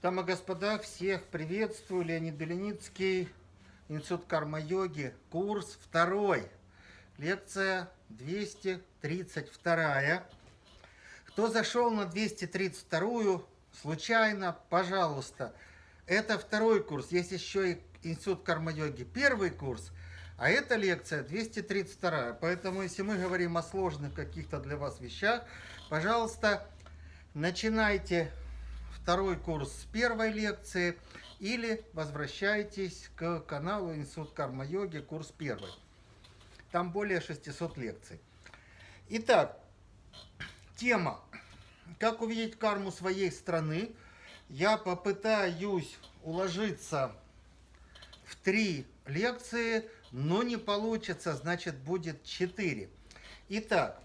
Дамы и господа, всех приветствую. Леонид Беленицкий, Институт карма-йоги, курс второй. Лекция 232. Кто зашел на 232 случайно, пожалуйста. Это второй курс. Есть еще и Институт карма-йоги, первый курс. А эта лекция 232. Поэтому, если мы говорим о сложных каких-то для вас вещах, пожалуйста, начинайте второй курс с первой лекции или возвращайтесь к каналу Институт карма-йоги, курс первый. Там более 600 лекций. Итак, тема «Как увидеть карму своей страны». Я попытаюсь уложиться в три лекции, но не получится, значит будет четыре. Итак,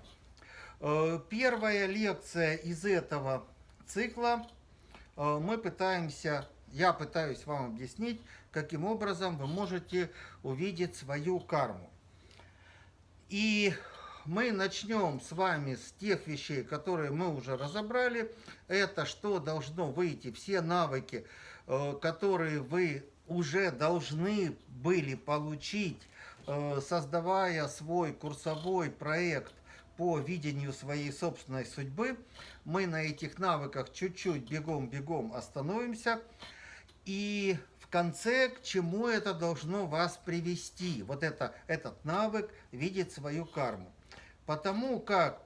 э, первая лекция из этого цикла мы пытаемся, я пытаюсь вам объяснить, каким образом вы можете увидеть свою карму. И мы начнем с вами с тех вещей, которые мы уже разобрали. Это что должно выйти, все навыки, э, которые вы уже должны были получить, э, создавая свой курсовой проект по видению своей собственной судьбы. Мы на этих навыках чуть-чуть бегом-бегом остановимся. И в конце, к чему это должно вас привести? Вот это, этот навык видеть свою карму. Потому как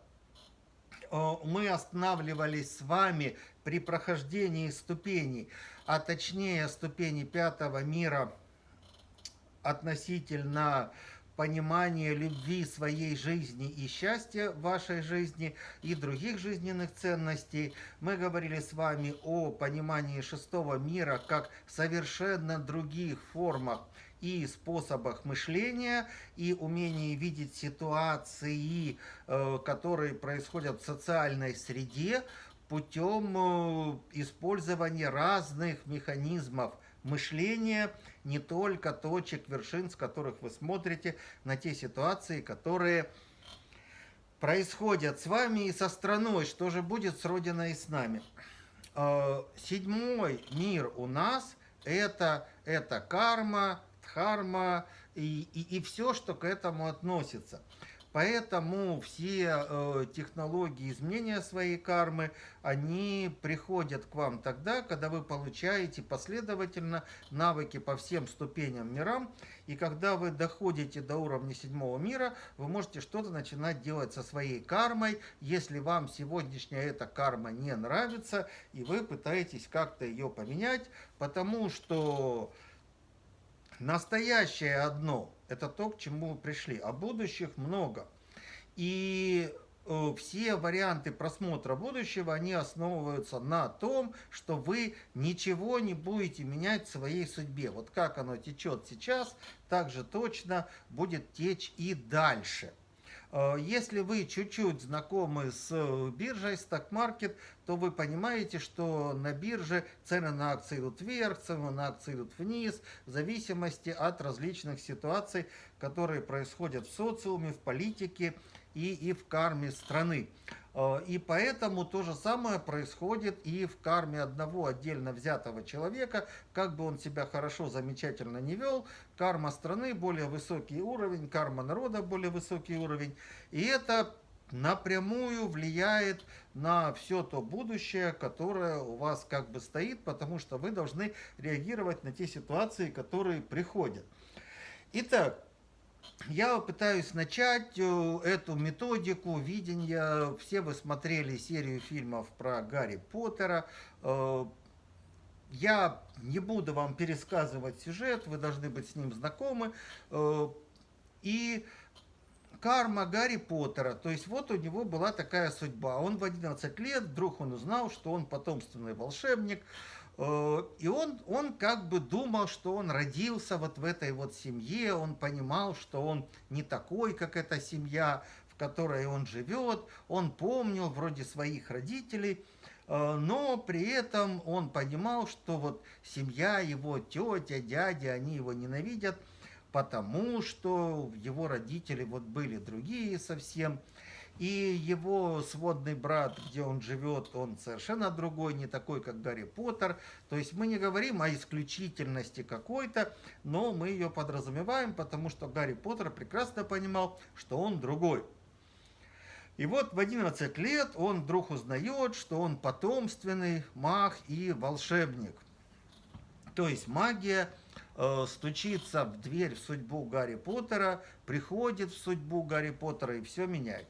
э, мы останавливались с вами при прохождении ступеней, а точнее ступени пятого мира относительно понимания любви своей жизни и счастья вашей жизни и других жизненных ценностей. Мы говорили с вами о понимании шестого мира как совершенно других формах и способах мышления, и умении видеть ситуации, э, которые происходят в социальной среде, путем э, использования разных механизмов мышления, не только точек, вершин, с которых вы смотрите на те ситуации, которые происходят с вами и со страной, что же будет с Родиной и с нами. Э, седьмой мир у нас это, это карма, дхарма и, и, и все, что к этому относится. Поэтому все э, технологии изменения своей кармы, они приходят к вам тогда, когда вы получаете последовательно навыки по всем ступеням мирам. И когда вы доходите до уровня седьмого мира, вы можете что-то начинать делать со своей кармой, если вам сегодняшняя эта карма не нравится, и вы пытаетесь как-то ее поменять, потому что настоящее одно – это то, к чему пришли. А будущих много. И э, все варианты просмотра будущего, они основываются на том, что вы ничего не будете менять в своей судьбе. Вот как оно течет сейчас, так же точно будет течь и дальше. Э, если вы чуть-чуть знакомы с э, биржей, сток-маркет, то вы понимаете, что на бирже цены на акции идут вверх, цены на акции идут вниз, в зависимости от различных ситуаций, которые происходят в социуме, в политике и, и в карме страны. Э, и поэтому то же самое происходит и в карме одного отдельно взятого человека, как бы он себя хорошо, замечательно не вел, карма страны более высокий уровень, карма народа более высокий уровень. И это напрямую влияет на все то будущее, которое у вас как бы стоит, потому что вы должны реагировать на те ситуации, которые приходят. Итак, я пытаюсь начать э, эту методику видения. Все вы смотрели серию фильмов про Гарри Поттера. Э, я не буду вам пересказывать сюжет, вы должны быть с ним знакомы. Э, и карма Гарри Поттера, то есть вот у него была такая судьба. Он в 11 лет, вдруг он узнал, что он потомственный волшебник, и он, он как бы думал, что он родился вот в этой вот семье, он понимал, что он не такой, как эта семья, в которой он живет, он помнил вроде своих родителей, э, но при этом он понимал, что вот семья, его тетя, дядя, они его ненавидят, потому что его родители вот были другие совсем. И его сводный брат, где он живет, он совершенно другой, не такой, как Гарри Поттер. То есть мы не говорим о исключительности какой-то, но мы ее подразумеваем, потому что Гарри Поттер прекрасно понимал, что он другой. И вот в 11 лет он вдруг узнает, что он потомственный маг и волшебник. То есть магия э, стучится в дверь в судьбу Гарри Поттера, приходит в судьбу Гарри Поттера и все меняет.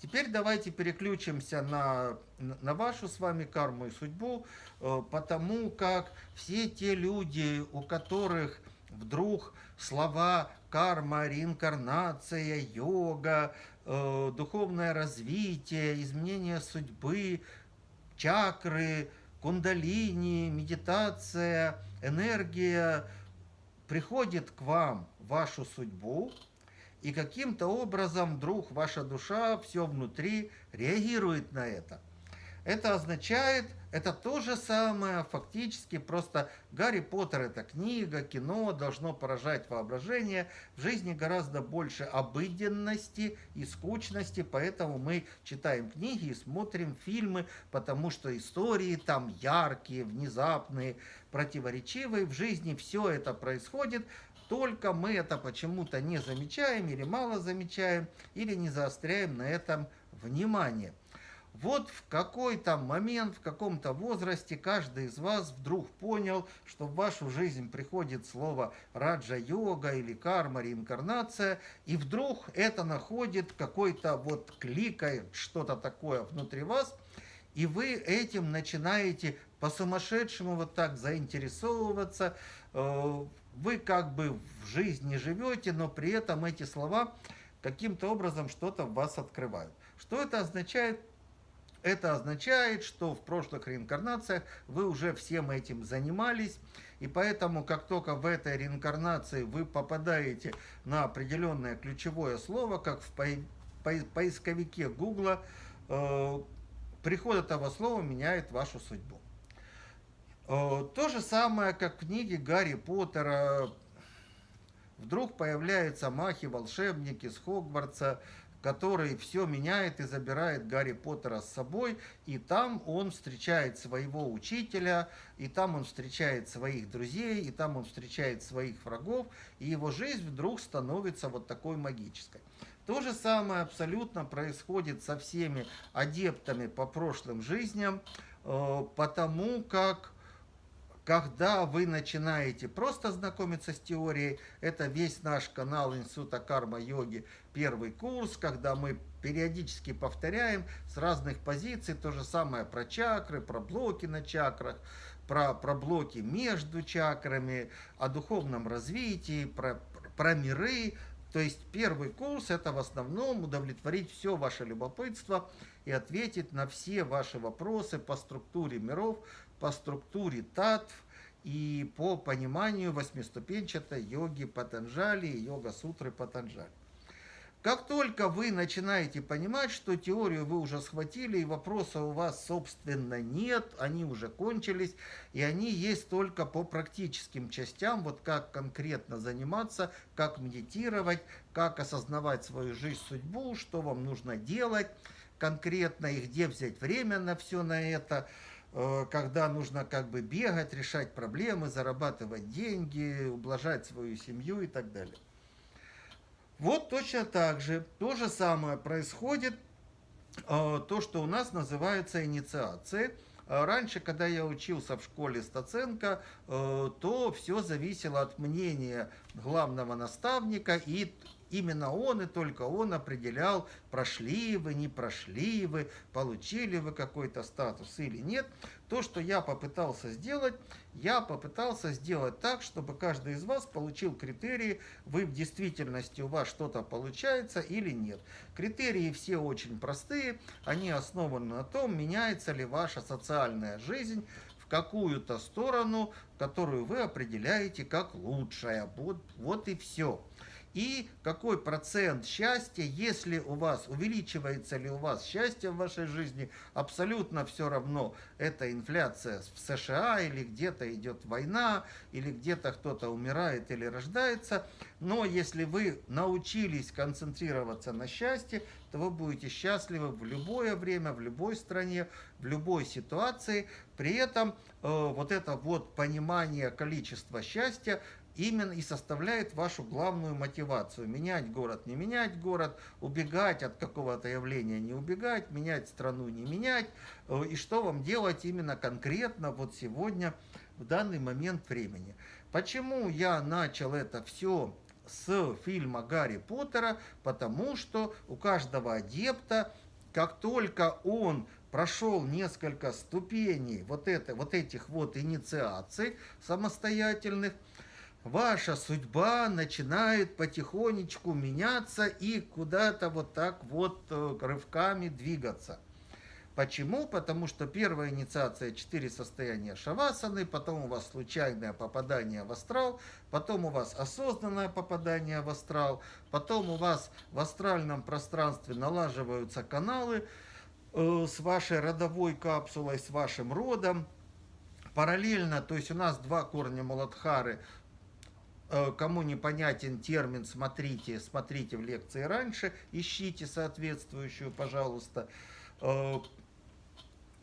Теперь давайте переключимся на, на вашу с вами карму и судьбу, э, потому как все те люди, у которых вдруг слова карма, реинкарнация, йога, э, духовное развитие, изменение судьбы, чакры, кундалини, медитация, энергия приходит к вам, вашу судьбу, и каким-то образом вдруг ваша душа, все внутри реагирует на это. Это означает, это то же самое, фактически, просто Гарри Поттер это книга, кино, должно поражать воображение. В жизни гораздо больше обыденности и скучности, поэтому мы читаем книги и смотрим фильмы, потому что истории там яркие, внезапные, противоречивые. В жизни все это происходит, только мы это почему-то не замечаем или мало замечаем, или не заостряем на этом внимание. Вот в какой-то момент, в каком-то возрасте каждый из вас вдруг понял, что в вашу жизнь приходит слово раджа-йога или карма, реинкарнация, и вдруг это находит какой-то вот кликает что-то такое внутри вас, и вы этим начинаете по-сумасшедшему вот так заинтересовываться, э, вы как бы в жизни живете, но при этом эти слова каким-то образом что-то в вас открывают. Что это означает? Это означает, что в прошлых реинкарнациях вы уже всем этим занимались, и поэтому, как только в этой реинкарнации вы попадаете на определенное ключевое слово, как в поисковике Гугла, э, приход этого слова меняет вашу судьбу. Э, то же самое, как в книге Гарри Поттера. Вдруг появляются махи-волшебники с Хогвартса, который все меняет и забирает Гарри Поттера с собой, и там он встречает своего учителя, и там он встречает своих друзей, и там он встречает своих врагов, и его жизнь вдруг становится вот такой магической. То же самое абсолютно происходит со всеми адептами по прошлым жизням, э, потому как когда вы начинаете просто знакомиться с теорией, это весь наш канал Института карма-йоги, первый курс, когда мы периодически повторяем с разных позиций то же самое про чакры, про блоки на чакрах, про, про блоки между чакрами, о духовном развитии, про, про миры. То есть первый курс это в основном удовлетворить все ваше любопытство и ответить на все ваши вопросы по структуре миров, по структуре татв и по пониманию восьмиступенчатой йоги Патанджали и йога-сутры Патанджали. Как только вы начинаете понимать, что теорию вы уже схватили, и вопроса у вас, собственно, нет, они уже кончились, и они есть только по практическим частям, вот как конкретно заниматься, как медитировать, как осознавать свою жизнь, судьбу, что вам нужно делать конкретно, и где взять время на все на это – когда нужно как бы бегать, решать проблемы, зарабатывать деньги, ублажать свою семью и так далее. Вот точно так же, то же самое происходит, э, то, что у нас называется инициацией. Э, раньше, когда я учился в школе Стаценко, то все зависело от мнения главного наставника и Именно он и только он определял, прошли вы, не прошли вы, получили вы какой-то статус или нет. То, что я попытался сделать, я попытался сделать так, чтобы каждый из вас получил критерии, вы в действительности у вас что-то получается или нет. Критерии все очень простые, они основаны на том, меняется ли ваша социальная жизнь какую-то сторону, которую вы определяете как лучшая. Вот, вот и все. И какой процент счастья, если у вас, увеличивается ли у вас счастье в вашей жизни, абсолютно все равно, это инфляция в США или где-то идет война, или где-то кто-то умирает или рождается, но если вы научились концентрироваться на счастье, то вы будете счастливы в любое время, в любой стране, в любой ситуации. При этом э, вот это вот понимание количества счастья именно и составляет вашу главную мотивацию. Менять город, не менять город, убегать от какого-то явления, не убегать, менять страну, не менять. Э, и что вам делать именно конкретно вот сегодня, в данный момент времени. Почему я начал это все с фильма Гарри Поттера? Потому что у каждого адепта, как только он прошел несколько ступеней вот, это, вот этих вот инициаций самостоятельных, ваша судьба начинает потихонечку меняться и куда-то вот так вот э, рывками двигаться. Почему? Потому что первая инициация – четыре состояния шавасаны, потом у вас случайное попадание в астрал, потом у вас осознанное попадание в астрал, потом у вас в астральном пространстве налаживаются каналы э, с вашей родовой капсулой, с вашим родом. Параллельно, то есть у нас два корня Муладхары – кому непонятен термин, смотрите, смотрите в лекции раньше, ищите соответствующую, пожалуйста. Э,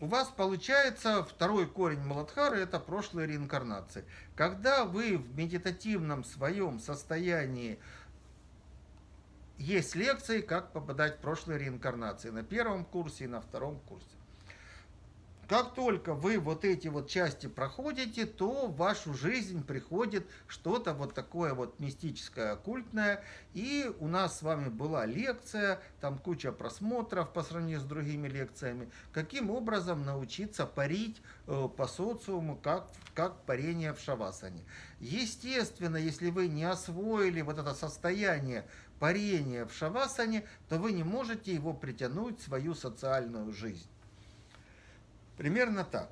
у вас получается второй корень Маладхары – это прошлые реинкарнации. Когда вы в медитативном своем состоянии есть лекции, как попадать в прошлые реинкарнации на первом курсе и на втором курсе. Как только вы вот эти вот части проходите, то в вашу жизнь приходит что-то вот такое вот мистическое, оккультное. И у нас с вами была лекция, там куча просмотров по сравнению с другими лекциями. Каким образом научиться парить э, по социуму, как, как парение в шавасане. Естественно, если вы не освоили вот это состояние парения в шавасане, то вы не можете его притянуть в свою социальную жизнь. Примерно так.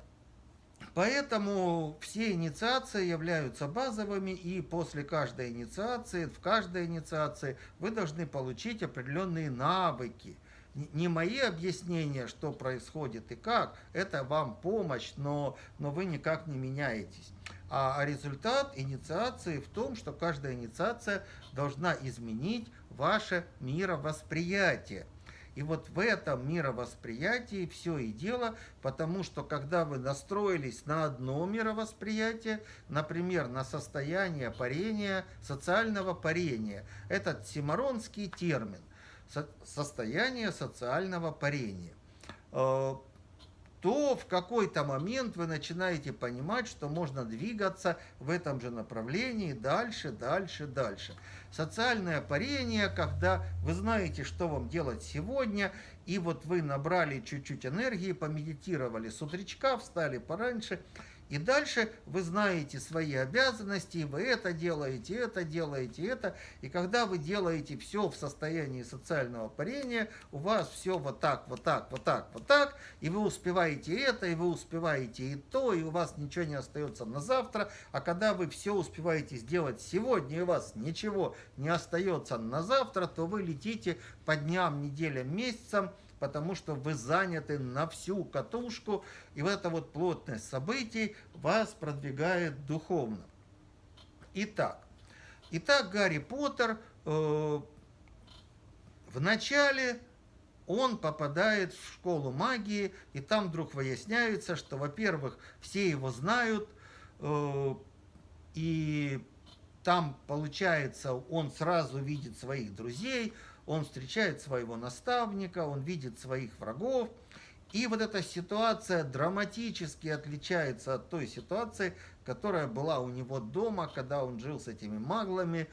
Поэтому все инициации являются базовыми, и после каждой инициации, в каждой инициации вы должны получить определенные навыки. Не мои объяснения, что происходит и как, это вам помощь, но, но вы никак не меняетесь. А, а результат инициации в том, что каждая инициация должна изменить ваше мировосприятие. И вот в этом мировосприятии все и дело, потому что когда вы настроились на одно мировосприятие, например, на состояние парения, социального парения, этот симаронский термин, состояние социального парения, э, то в какой-то момент вы начинаете понимать, что можно двигаться в этом же направлении дальше, дальше, дальше. Социальное парение, когда вы знаете, что вам делать сегодня, и вот вы набрали чуть-чуть энергии, помедитировали с утречка, встали пораньше – и дальше вы знаете свои обязанности, и вы это делаете, это делаете, это. И когда вы делаете все в состоянии социального парения, у вас все вот так, вот так, вот так, вот так, и вы успеваете это, и вы успеваете и то, и у вас ничего не остается на завтра. А когда вы все успеваете сделать сегодня, и у вас ничего не остается на завтра, то вы летите по дням, неделям, месяцам, потому что вы заняты на всю катушку, и вот эта вот плотность событий вас продвигает духовно. Итак, итак Гарри Поттер э, в начале он попадает в школу магии, и там вдруг выясняется, что, во-первых, все его знают, э, и там, получается, он сразу видит своих друзей, он встречает своего наставника, он видит своих врагов. И вот эта ситуация драматически отличается от той ситуации, которая была у него дома, когда он жил с этими маглами,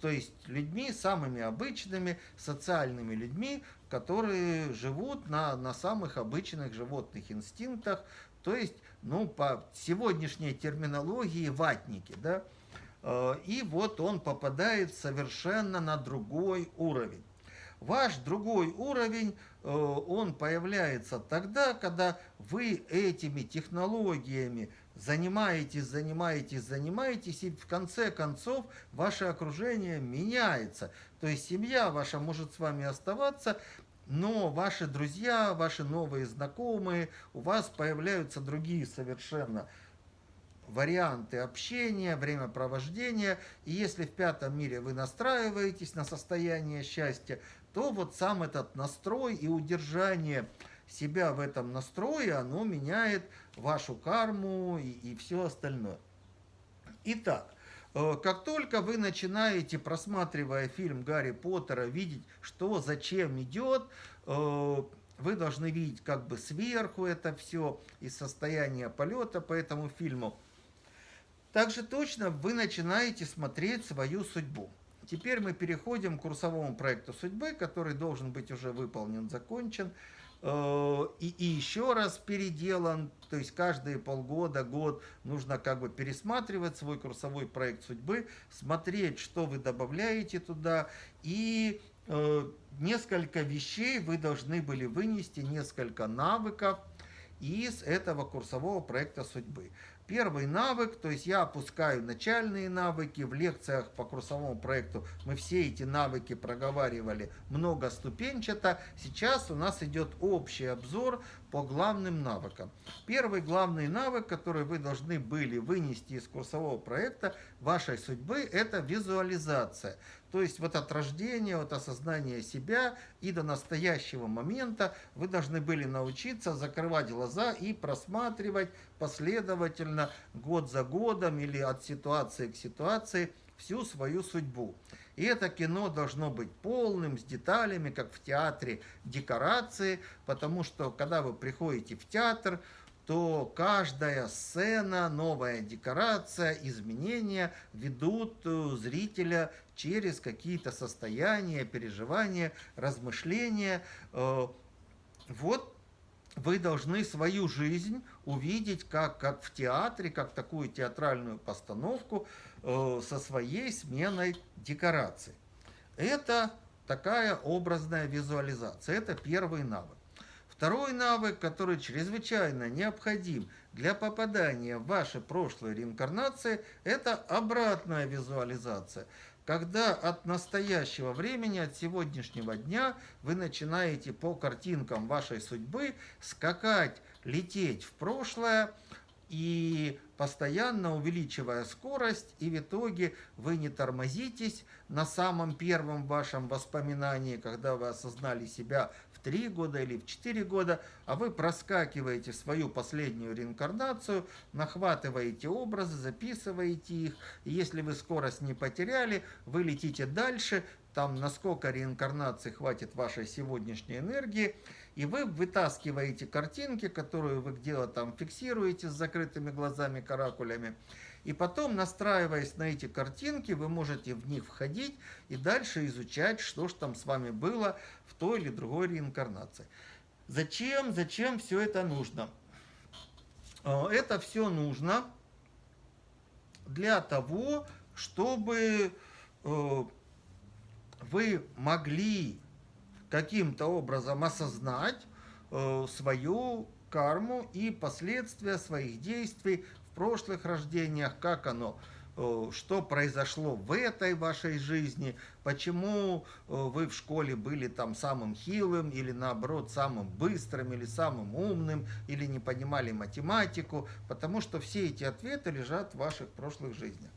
то есть людьми самыми обычными, социальными людьми, которые живут на, на самых обычных животных инстинктах, то есть, ну, по сегодняшней терминологии, ватники, да, и вот он попадает совершенно на другой уровень. Ваш другой уровень, э, он появляется тогда, когда вы этими технологиями занимаетесь, занимаетесь, занимаетесь, и в конце концов ваше окружение меняется. То есть семья ваша может с вами оставаться, но ваши друзья, ваши новые знакомые, у вас появляются другие совершенно варианты общения, времяпровождения. И если в пятом мире вы настраиваетесь на состояние счастья, то вот сам этот настрой и удержание себя в этом настрое, оно меняет вашу карму и, и все остальное. Итак, э, как только вы начинаете, просматривая фильм Гарри Поттера, видеть, что зачем идет, э, вы должны видеть как бы сверху это все из состояния полета по этому фильму. Также точно вы начинаете смотреть свою судьбу. Теперь мы переходим к курсовому проекту судьбы, который должен быть уже выполнен, закончен. Э, и, и еще раз переделан, то есть каждые полгода, год нужно как бы пересматривать свой курсовой проект судьбы, смотреть, что вы добавляете туда, и э, несколько вещей вы должны были вынести, несколько навыков из этого курсового проекта судьбы. Первый навык, то есть я опускаю начальные навыки, в лекциях по курсовому проекту мы все эти навыки проговаривали многоступенчато. Сейчас у нас идет общий обзор по главным навыкам. Первый главный навык, который вы должны были вынести из курсового проекта вашей судьбы, это визуализация. То есть вот от рождения, от осознания себя и до настоящего момента вы должны были научиться закрывать глаза и просматривать последовательно, год за годом или от ситуации к ситуации всю свою судьбу. И это кино должно быть полным, с деталями, как в театре, декорации, потому что когда вы приходите в театр, то каждая сцена, новая декорация, изменения ведут э, зрителя через какие-то состояния, переживания, размышления. Э, вот вы должны свою жизнь увидеть как, как в театре, как такую театральную постановку э, со своей сменой декораций. Это такая образная визуализация, это первый навык. Второй навык, который чрезвычайно необходим для попадания в ваши прошлые реинкарнации, это обратная визуализация. Когда от настоящего времени, от сегодняшнего дня вы начинаете по картинкам вашей судьбы скакать, лететь в прошлое, и постоянно увеличивая скорость, и в итоге вы не тормозитесь на самом первом вашем воспоминании, когда вы осознали себя 3 года или в 4 года, а вы проскакиваете свою последнюю реинкарнацию, нахватываете образы, записываете их, и если вы скорость не потеряли, вы летите дальше, там насколько реинкарнации хватит вашей сегодняшней энергии, и вы вытаскиваете картинки, которые вы где-то там фиксируете с закрытыми глазами, каракулями, и потом, настраиваясь на эти картинки, вы можете в них входить и дальше изучать, что же там с вами было в той или другой реинкарнации. Зачем, зачем все это нужно? А, это все нужно для того, чтобы э, вы могли каким-то образом осознать э, свою карму и последствия своих действий прошлых рождениях, как оно, э, что произошло в этой вашей жизни, почему э, вы в школе были там самым хилым, или наоборот самым быстрым, или самым умным, или не понимали математику, потому что все эти ответы лежат в ваших прошлых жизнях.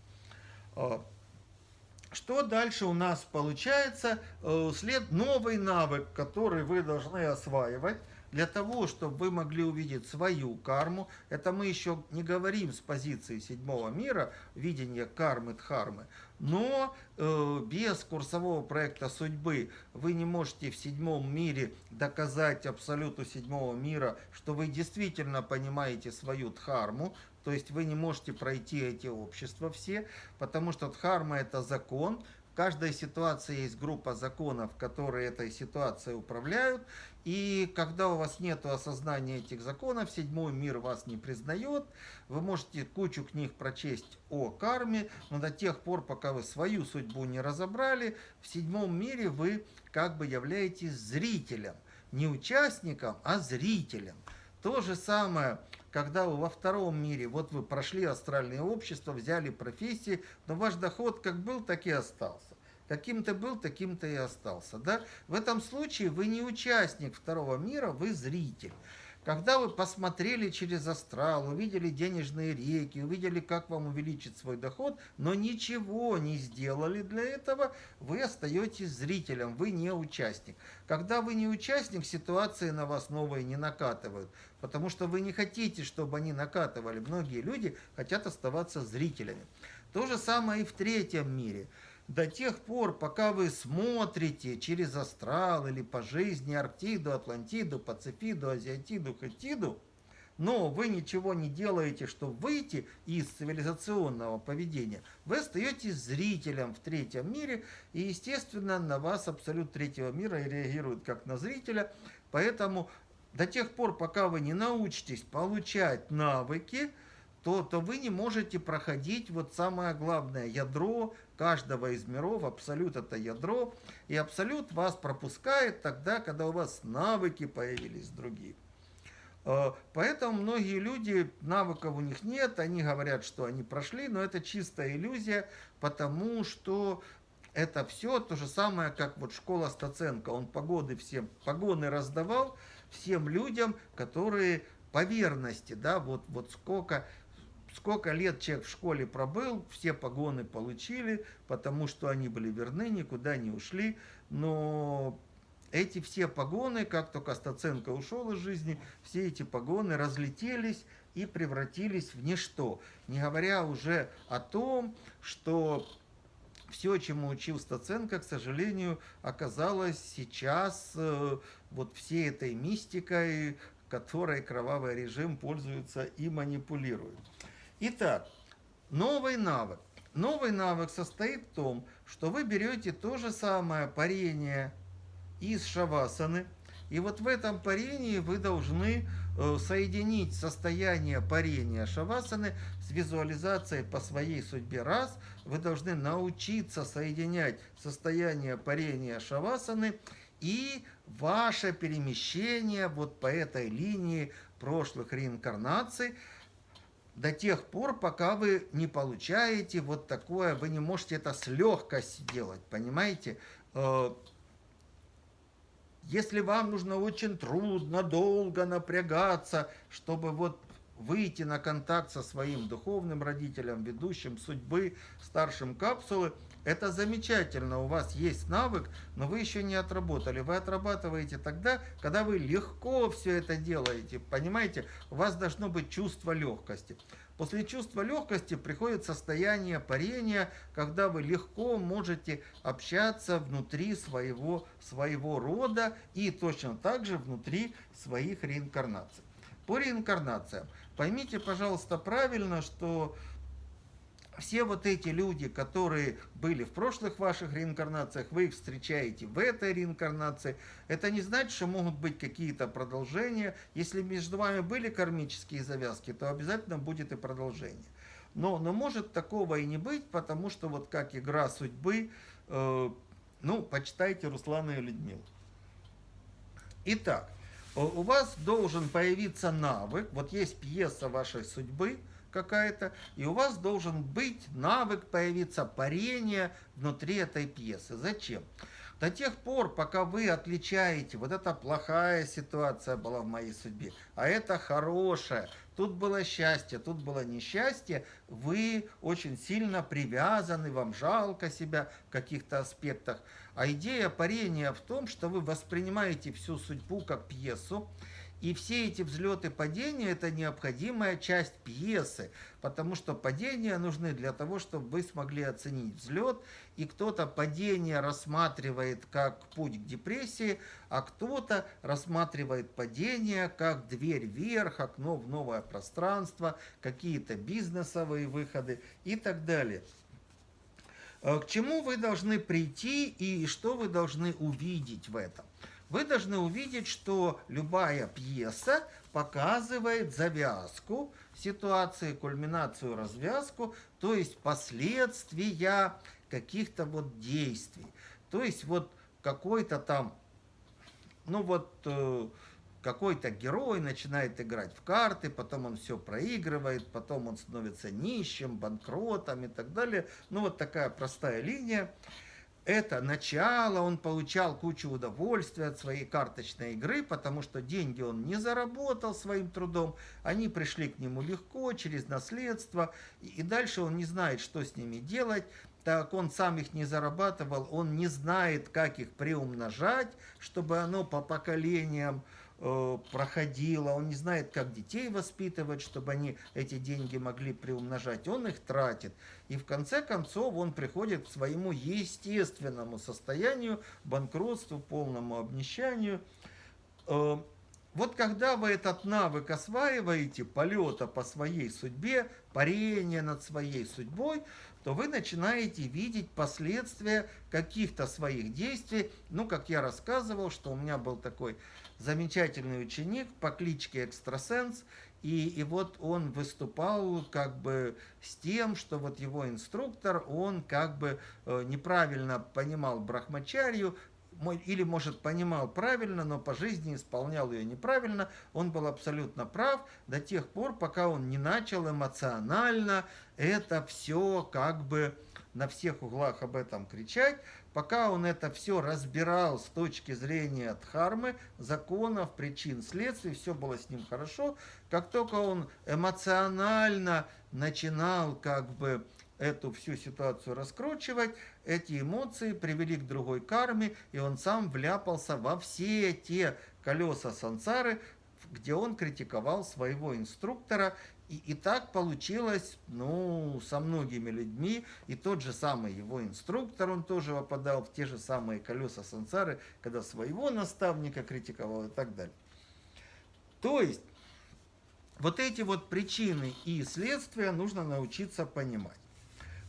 Что дальше у нас получается? Э, след новый навык, который вы должны осваивать для того, чтобы вы могли увидеть свою карму. Это мы еще не говорим с позиции седьмого мира, видения кармы, дхармы. Но э, без курсового проекта судьбы вы не можете в седьмом мире доказать абсолюту седьмого мира, что вы действительно понимаете свою дхарму, то есть вы не можете пройти эти общества все, потому что дхарма это закон, в каждой ситуации есть группа законов, которые этой ситуацией управляют, и когда у вас нет осознания этих законов, седьмой мир вас не признает, вы можете кучу книг прочесть о карме, но до тех пор, пока вы свою судьбу не разобрали, в седьмом мире вы как бы являетесь зрителем, не участником, а зрителем. То же самое, когда вы во втором мире, вот вы прошли астральное общество, взяли профессии, но ваш доход как был, так и остался. Каким то был, таким то и остался. Да? В этом случае вы не участник второго мира, вы зритель. Когда вы посмотрели через астрал, увидели денежные реки, увидели, как вам увеличить свой доход, но ничего не сделали для этого, вы остаетесь зрителем, вы не участник. Когда вы не участник, ситуации на вас новые не накатывают, потому что вы не хотите, чтобы они накатывали. Многие люди хотят оставаться зрителями. То же самое и в третьем мире – до тех пор, пока вы смотрите через астрал или по жизни Арктиду, Атлантиду, Пацифиду, Азиатиду, Хатиду, но вы ничего не делаете, чтобы выйти из цивилизационного поведения, вы остаетесь зрителем в третьем мире, и, естественно, на вас абсолют третьего мира реагирует как на зрителя, поэтому до тех пор, пока вы не научитесь получать навыки, то, то вы не можете проходить вот самое главное ядро каждого из миров, абсолют это ядро, и абсолют вас пропускает тогда, когда у вас навыки появились другие. Э, поэтому многие люди, навыков у них нет, они говорят, что они прошли, но это чистая иллюзия, потому что это все то же самое, как вот школа Стаценко. Он погоды всем, погоны раздавал всем людям, которые по верности, да, вот, вот сколько сколько лет человек в школе пробыл, все погоны получили, потому что они были верны, никуда не ушли. Но эти все погоны, как только Стаценко ушел из жизни, все эти погоны разлетелись и превратились в ничто. Не говоря уже о том, что все, чему учил Стаценко, к сожалению, оказалось сейчас э, вот всей этой мистикой, которой кровавый режим пользуется и манипулирует. Итак, новый навык. Новый навык состоит в том, что вы берете то же самое парение из шавасаны, и вот в этом парении вы должны э, соединить состояние парения шавасаны с визуализацией по своей судьбе. Раз, вы должны научиться соединять состояние парения шавасаны и ваше перемещение вот по этой линии прошлых реинкарнаций – до тех пор, пока вы не получаете вот такое, вы не можете это с легкостью делать, понимаете? Э, если вам нужно очень трудно, долго напрягаться, чтобы вот выйти на контакт со своим духовным родителем, ведущим судьбы, старшим капсулы, это замечательно, у вас есть навык, но вы еще не отработали. Вы отрабатываете тогда, когда вы легко все это делаете. Понимаете, у вас должно быть чувство легкости. После чувства легкости приходит состояние парения, когда вы легко можете общаться внутри своего, своего рода и точно так же внутри своих реинкарнаций. По реинкарнациям. Поймите, пожалуйста, правильно, что все вот эти люди, которые были в прошлых ваших реинкарнациях, вы их встречаете в этой реинкарнации. Это не значит, что могут быть какие-то продолжения. Если между вами были кармические завязки, то обязательно будет и продолжение. Но, но может такого и не быть, потому что вот как игра судьбы, э, ну, почитайте Руслана и Людмилу. Итак, у вас должен появиться навык, вот есть пьеса вашей судьбы – какая-то, и у вас должен быть навык появиться парения внутри этой пьесы. Зачем? До тех пор, пока вы отличаете, вот это плохая ситуация была в моей судьбе, а это хорошая, тут было счастье, тут было несчастье, вы очень сильно привязаны, вам жалко себя в каких-то аспектах. А идея парения в том, что вы воспринимаете всю судьбу как пьесу, и все эти взлеты и падения – это необходимая часть пьесы, потому что падения нужны для того, чтобы вы смогли оценить взлет, и кто-то падение рассматривает как путь к депрессии, а кто-то рассматривает падение как дверь вверх, окно в новое пространство, какие-то бизнесовые выходы и так далее. Э, к чему вы должны прийти и что вы должны увидеть в этом? Вы должны увидеть, что любая пьеса показывает завязку ситуации, кульминацию, развязку, то есть последствия каких-то вот действий. То есть вот какой-то там, ну вот, э, какой-то герой начинает играть в карты, потом он все проигрывает, потом он становится нищим, банкротом и так далее. Ну, вот такая простая линия. Это начало, он получал кучу удовольствия от своей карточной игры, потому что деньги он не заработал своим трудом, они пришли к нему легко, через наследство, и дальше он не знает, что с ними делать, так он сам их не зарабатывал, он не знает, как их приумножать, чтобы оно по поколениям Э, проходило, он не знает, как детей воспитывать, чтобы они эти деньги могли приумножать, он их тратит. И в конце концов он приходит к своему естественному состоянию, банкротству, полному обнищанию. Э, вот когда вы этот навык осваиваете, полета по своей судьбе, парения над своей судьбой, то вы начинаете видеть последствия каких-то своих действий. Ну, как я рассказывал, что у меня был такой замечательный ученик по кличке Экстрасенс, и, и вот он выступал как бы с тем, что вот его инструктор, он как бы э, неправильно понимал брахмачарью, или, может, понимал правильно, но по жизни исполнял ее неправильно. Он был абсолютно прав до тех пор, пока он не начал эмоционально это все как бы на всех углах об этом кричать, пока он это все разбирал с точки зрения дхармы, законов, причин, следствий, все было с ним хорошо. Как только он эмоционально начинал как бы эту всю ситуацию раскручивать, эти эмоции привели к другой карме, и он сам вляпался во все те колеса сансары, где он критиковал своего инструктора и, и так получилось, ну, со многими людьми. И тот же самый его инструктор, он тоже попадал в те же самые колеса сансары, когда своего наставника критиковал и так далее. То есть, вот эти вот причины и следствия нужно научиться понимать.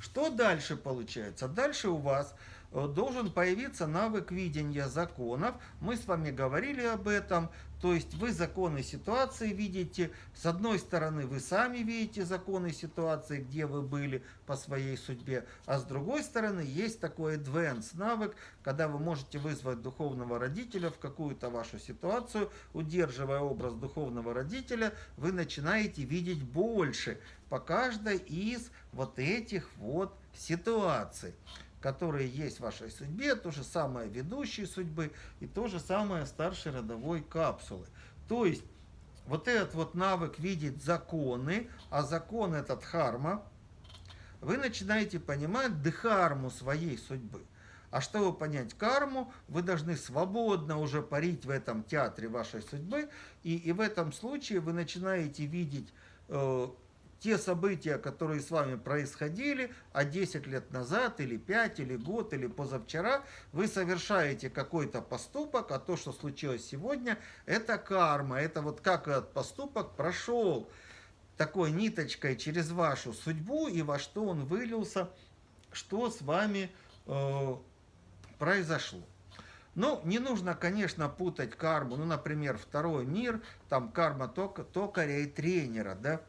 Что дальше получается? Дальше у вас должен появиться навык видения законов. Мы с вами говорили об этом. То есть вы законы ситуации видите. С одной стороны, вы сами видите законы ситуации, где вы были по своей судьбе. А с другой стороны, есть такой advanced навык, когда вы можете вызвать духовного родителя в какую-то вашу ситуацию. Удерживая образ духовного родителя, вы начинаете видеть больше по каждой из вот этих вот ситуаций которые есть в вашей судьбе, то же самое ведущей судьбы и то же самое старшей родовой капсулы. То есть вот этот вот навык видеть законы, а закон этот харма, вы начинаете понимать дхарму своей судьбы. А чтобы понять карму, вы должны свободно уже парить в этом театре вашей судьбы, и, и в этом случае вы начинаете видеть э, те события, которые с вами происходили, а 10 лет назад, или 5, или год, или позавчера, вы совершаете какой-то поступок, а то, что случилось сегодня, это карма, это вот как этот поступок прошел такой ниточкой через вашу судьбу и во что он вылился, что с вами э, произошло. Ну, не нужно, конечно, путать карму, ну, например, второй мир, там карма токаря и тренера, да,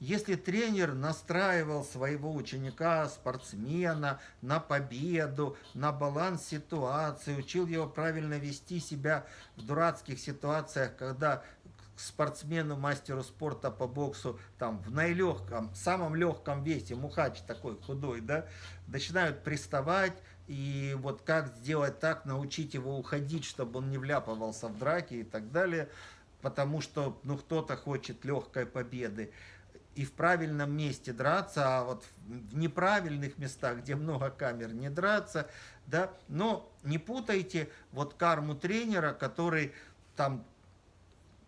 если тренер настраивал своего ученика, спортсмена на победу, на баланс ситуации, учил его правильно вести себя в дурацких ситуациях, когда спортсмену, мастеру спорта по боксу, там, в наилегком, самом легком весе, мухач такой худой, да, начинают приставать, и вот как сделать так, научить его уходить, чтобы он не вляпывался в драки и так далее, потому что, ну, кто-то хочет легкой победы и в правильном месте драться, а вот в неправильных местах, где много камер, не драться, да, но не путайте вот карму тренера, который там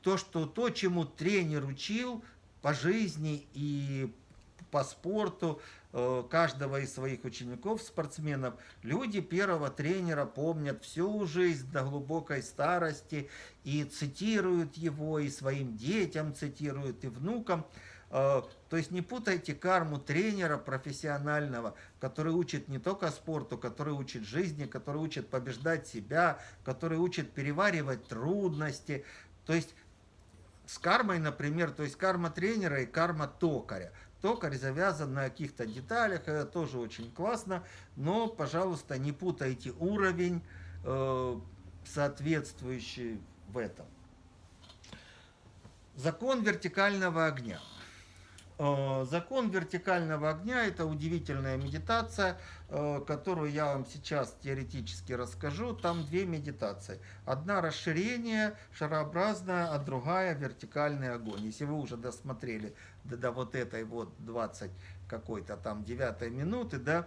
то, что то, чему тренер учил по жизни и по спорту э, каждого из своих учеников, спортсменов, люди первого тренера помнят всю жизнь до глубокой старости и цитируют его, и своим детям цитируют, и внукам. Э, то есть не путайте карму тренера профессионального, который учит не только спорту, который учит жизни, который учит побеждать себя, который учит переваривать трудности. То есть с кармой, например, то есть карма тренера и карма токаря. Токарь завязан на каких-то деталях, это тоже очень классно, но, пожалуйста, не путайте уровень, э, соответствующий в этом. Закон вертикального огня. Э, закон вертикального огня – это удивительная медитация, э, которую я вам сейчас теоретически расскажу. Там две медитации. Одна расширение шарообразная, а другая вертикальный огонь. Если вы уже досмотрели до, до вот этой вот 20 какой-то там 9 минуты, да,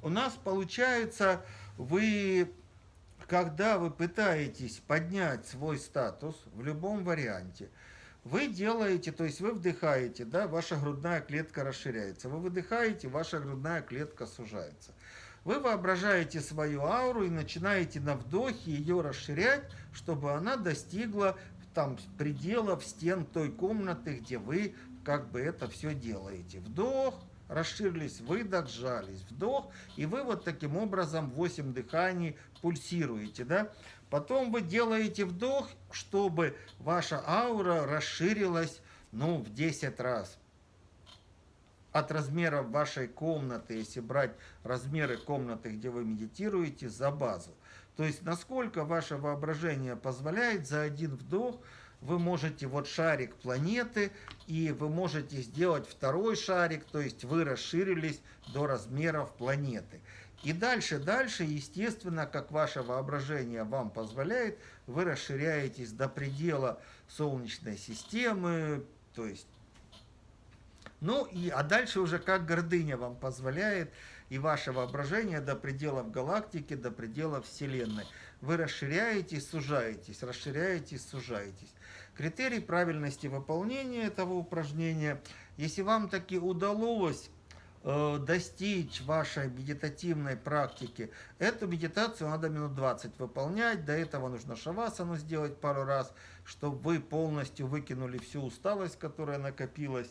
у нас получается, вы, когда вы пытаетесь поднять свой статус в любом варианте – вы делаете, то есть вы вдыхаете, да, ваша грудная клетка расширяется. Вы выдыхаете, ваша грудная клетка сужается. Вы воображаете свою ауру и начинаете на вдохе ее расширять, чтобы она достигла там пределов стен той комнаты, где вы как бы это все делаете. Вдох, расширились, выдох, сжались, вдох, и вы вот таким образом 8 дыханий пульсируете, да. Потом вы делаете вдох, чтобы ваша аура расширилась, ну, в 10 раз. От размеров вашей комнаты, если брать размеры комнаты, где вы медитируете, за базу. То есть, насколько ваше воображение позволяет за один вдох, вы можете вот шарик планеты, и вы можете сделать второй шарик, то есть вы расширились до размеров планеты. И дальше, дальше, естественно, как ваше воображение вам позволяет, вы расширяетесь до предела Солнечной системы, то есть, ну, и, а дальше уже как гордыня вам позволяет, и ваше воображение до пределов галактики, до пределов Вселенной. Вы расширяетесь, сужаетесь, расширяетесь, сужаетесь. Критерий правильности выполнения этого упражнения, если вам таки удалось Э, достичь вашей медитативной практики, эту медитацию надо минут 20 выполнять. До этого нужно шавасану сделать пару раз, чтобы вы полностью выкинули всю усталость, которая накопилась.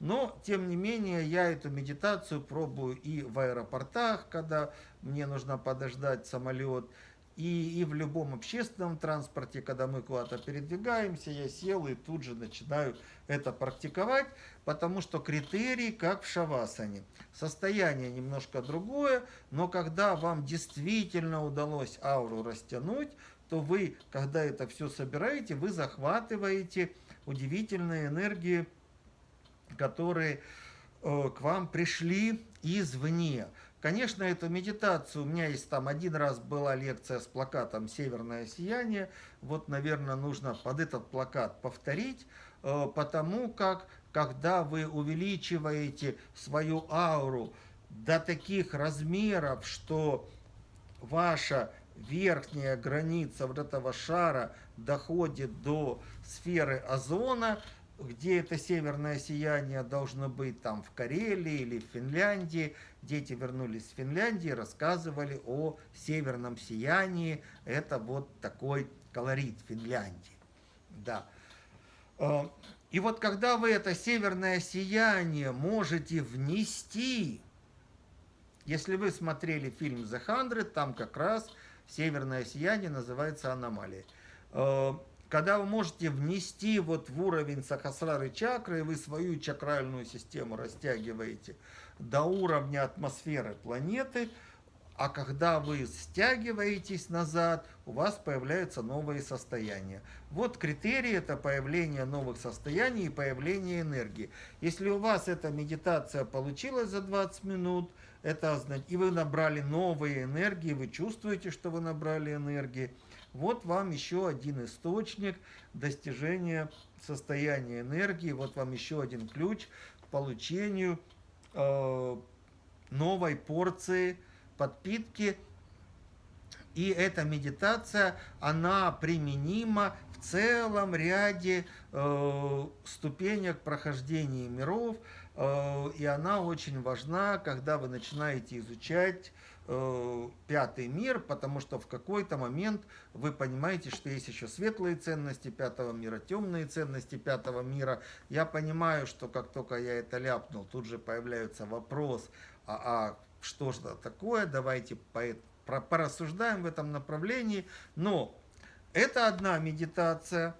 Но, тем не менее, я эту медитацию пробую и в аэропортах, когда мне нужно подождать самолет, и, и в любом общественном транспорте, когда мы куда-то передвигаемся, я сел и тут же начинаю это практиковать, потому что критерий как в шавасане. Состояние немножко другое, но когда вам действительно удалось ауру растянуть, то вы, когда это все собираете, вы захватываете удивительные энергии, которые э, к вам пришли извне. Конечно, эту медитацию, у меня есть там один раз была лекция с плакатом «Северное сияние». Вот, наверное, нужно под этот плакат повторить, э, потому как, когда вы увеличиваете свою ауру до таких размеров, что ваша верхняя граница вот этого шара доходит до сферы озона, где это северное сияние должно быть, там в Карелии или в Финляндии. Дети вернулись с Финляндии, рассказывали о северном сиянии. Это вот такой колорит Финляндии. Да. Э, и вот когда вы это северное сияние можете внести, если вы смотрели фильм «The Hundred», там как раз северное сияние называется аномалией э, когда вы можете внести вот в уровень сахасрары чакры, вы свою чакральную систему растягиваете до уровня атмосферы планеты, а когда вы стягиваетесь назад, у вас появляются новые состояния. Вот критерий – это появление новых состояний и появление энергии. Если у вас эта медитация получилась за 20 минут, это и вы набрали новые энергии, вы чувствуете, что вы набрали энергии, вот вам еще один источник достижения состояния энергии, вот вам еще один ключ к получению э, новой порции подпитки. И эта медитация, она применима в целом ряде э, ступенек прохождения миров, э, и она очень важна, когда вы начинаете изучать пятый мир, потому что в какой-то момент вы понимаете, что есть еще светлые ценности пятого мира, темные ценности пятого мира. Я понимаю, что как только я это ляпнул, тут же появляется вопрос, а, а что же это такое, давайте по, про, порассуждаем в этом направлении. Но это одна медитация,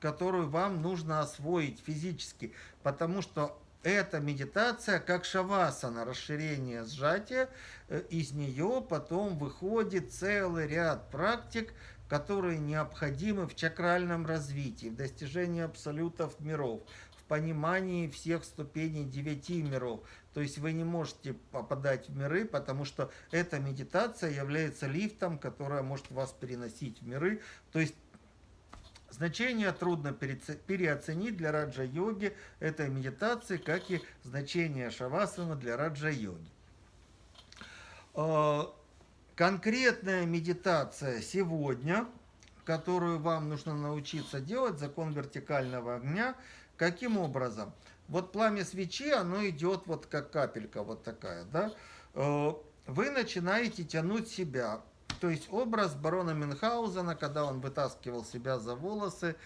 которую вам нужно освоить физически, потому что эта медитация как шавасана, расширение сжатия, э, из нее потом выходит целый ряд практик, которые необходимы в чакральном развитии, в достижении абсолютов миров, в понимании всех ступеней девяти миров. То есть вы не можете попадать в миры, потому что эта медитация является лифтом, которая может вас переносить в миры. То есть Значение трудно переоценить для раджа-йоги этой медитации, как и значение шавасана для раджа-йоги. А, конкретная медитация сегодня, которую вам нужно научиться делать, закон вертикального огня, каким образом? Вот пламя свечи, оно идет вот как капелька вот такая, да? А, вы начинаете тянуть себя то есть образ барона Мюнхгаузена, когда он вытаскивал себя за волосы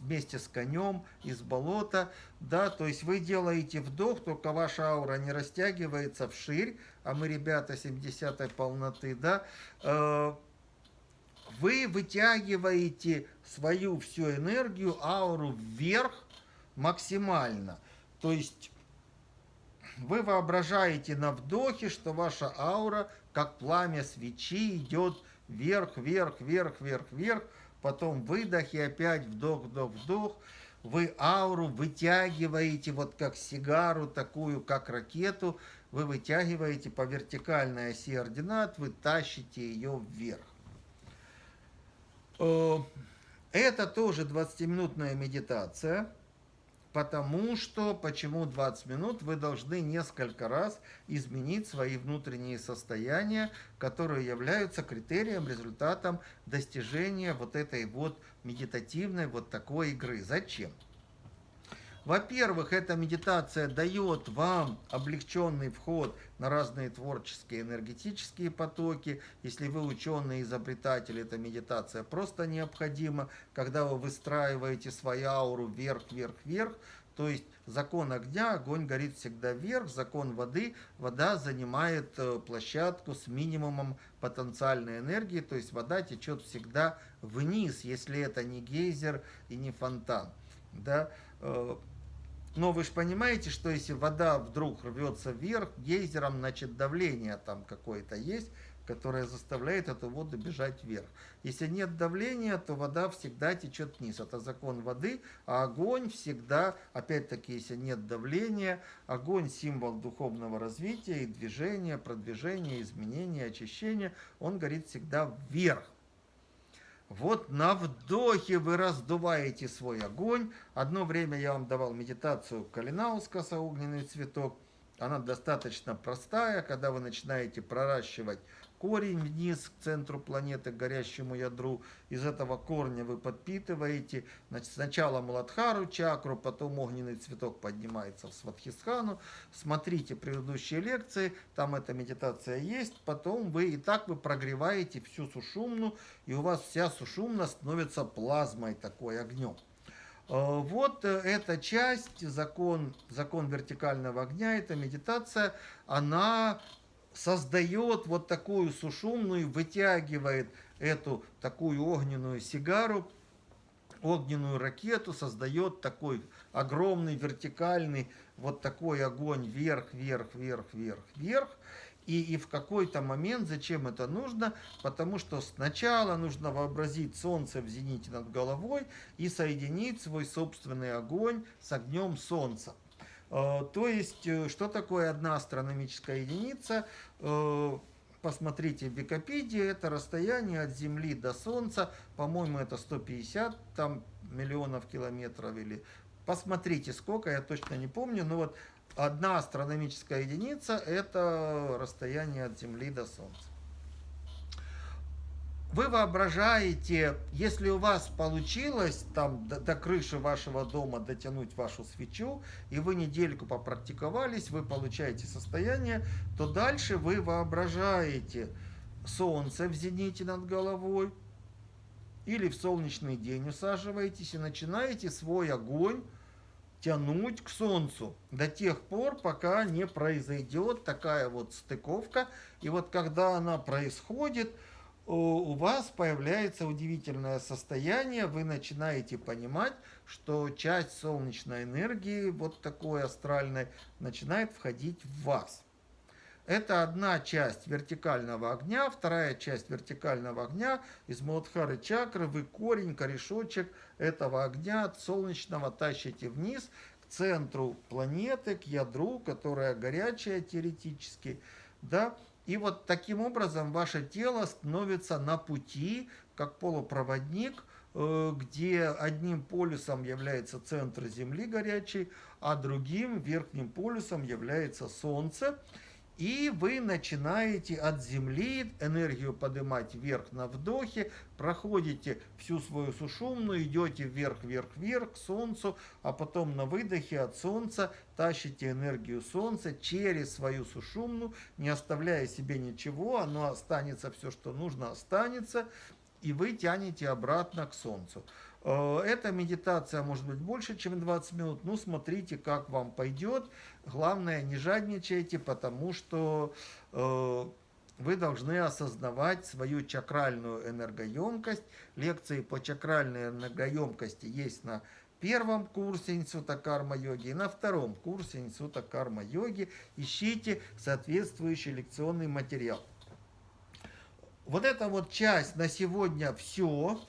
вместе с конем из болота, да, то есть вы делаете вдох, только ваша аура не растягивается вширь, а мы, ребята, 70-й полноты, да, э, вы вытягиваете свою всю энергию, ауру вверх максимально. То есть вы воображаете на вдохе, что ваша аура как пламя свечи, идет вверх, вверх, вверх, вверх, вверх, потом выдох и опять вдох, вдох, вдох. Вы ауру вытягиваете, вот как сигару, такую, как ракету, вы вытягиваете по вертикальной оси ординат, вы тащите ее вверх. Э, это тоже 20-минутная медитация. Потому что, почему 20 минут, вы должны несколько раз изменить свои внутренние состояния, которые являются критерием, результатом достижения вот этой вот медитативной вот такой игры. Зачем? Во-первых, эта медитация дает вам облегченный вход на разные творческие энергетические потоки. Если вы ученый, изобретатель, эта медитация просто необходима, когда вы выстраиваете свою ауру вверх, вверх, вверх. То есть закон огня, огонь горит всегда вверх, закон воды, вода занимает э, площадку с минимумом потенциальной энергии, то есть вода течет всегда вниз, если это не гейзер и не фонтан. Да? Но вы же понимаете, что если вода вдруг рвется вверх, гейзером, значит давление там какое-то есть, которое заставляет эту воду бежать вверх. Если нет давления, то вода всегда течет вниз. Это закон воды, а огонь всегда, опять-таки, если нет давления, огонь символ духовного развития и движения, продвижения, изменения, очищения, он горит всегда вверх. Вот на вдохе вы раздуваете свой огонь. Одно время я вам давал медитацию Калинаускаса «Огненный цветок». Она достаточно простая, когда вы начинаете проращивать корень вниз к центру планеты, к горящему ядру. Из этого корня вы подпитываете значит, сначала Муладхару чакру, потом огненный цветок поднимается в Сватхисхану. Смотрите предыдущие лекции, там эта медитация есть. Потом вы и так вы прогреваете всю сушумну, и у вас вся сушумна становится плазмой такой, огнем. Э, вот э, эта часть, закон, закон вертикального огня, эта медитация, она создает вот такую сушумную, вытягивает эту такую огненную сигару, огненную ракету, создает такой огромный вертикальный вот такой огонь вверх, вверх, вверх, вверх, вверх. И, и в какой-то момент, зачем это нужно? Потому что сначала нужно вообразить солнце в зените над головой и соединить свой собственный огонь с огнем солнца. Э, то есть, э, что такое одна астрономическая единица? Э, посмотрите в Википедии, это расстояние от Земли до Солнца, по-моему, это 150 там, миллионов километров или... Посмотрите, сколько, я точно не помню, но вот одна астрономическая единица – это расстояние от Земли до Солнца. Вы воображаете, если у вас получилось там до, до крыши вашего дома дотянуть вашу свечу, и вы недельку попрактиковались, вы получаете состояние, то дальше вы воображаете солнце в зените над головой, или в солнечный день усаживаетесь и начинаете свой огонь тянуть к солнцу до тех пор, пока не произойдет такая вот стыковка. И вот когда она происходит, у вас появляется удивительное состояние, вы начинаете понимать, что часть солнечной энергии, вот такой астральной, начинает входить в вас. Это одна часть вертикального огня, вторая часть вертикального огня из Муладхары чакры. Вы корень, корешочек этого огня от солнечного тащите вниз к центру планеты, к ядру, которая горячая теоретически. Да? И вот таким образом ваше тело становится на пути, как полупроводник, э, где одним полюсом является центр Земли горячий, а другим верхним полюсом является Солнце. И вы начинаете от земли энергию поднимать вверх на вдохе, проходите всю свою сушумную, идете вверх, вверх, вверх к солнцу, а потом на выдохе от солнца тащите энергию солнца через свою сушумную, не оставляя себе ничего, оно останется, все, что нужно, останется, и вы тянете обратно к солнцу. Э, эта медитация может быть больше, чем 20 минут. Ну, смотрите, как вам пойдет. Главное, не жадничайте, потому что э, вы должны осознавать свою чакральную энергоемкость. Лекции по чакральной энергоемкости есть на первом курсе Института карма-йоги и на втором курсе Института карма-йоги. Ищите соответствующий лекционный материал. Вот эта вот часть на сегодня все.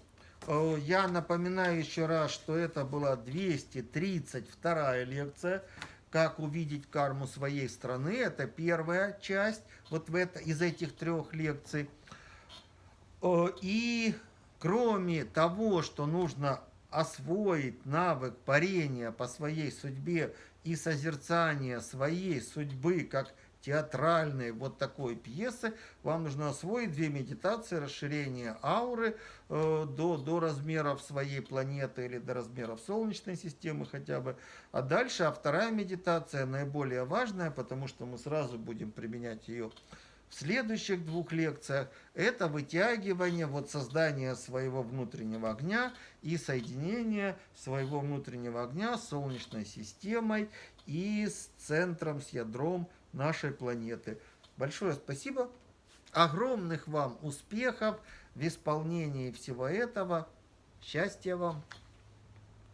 Э, я напоминаю еще раз, что это была 232 лекция «Как увидеть карму своей страны». Это первая часть вот в это, из этих трех лекций. Э, и кроме того, что нужно освоить навык парения по своей судьбе и созерцания своей судьбы как театральной вот такой пьесы, вам нужно освоить две медитации, расширение ауры э, до, до размеров своей планеты или до размеров Солнечной системы хотя бы. А дальше, а вторая медитация наиболее важная, потому что мы сразу будем применять ее в следующих двух лекциях, это вытягивание, вот создание своего внутреннего огня и соединение своего внутреннего огня с Солнечной системой и с центром, с ядром нашей планеты. Большое спасибо. Огромных вам успехов в исполнении всего этого. Счастья вам!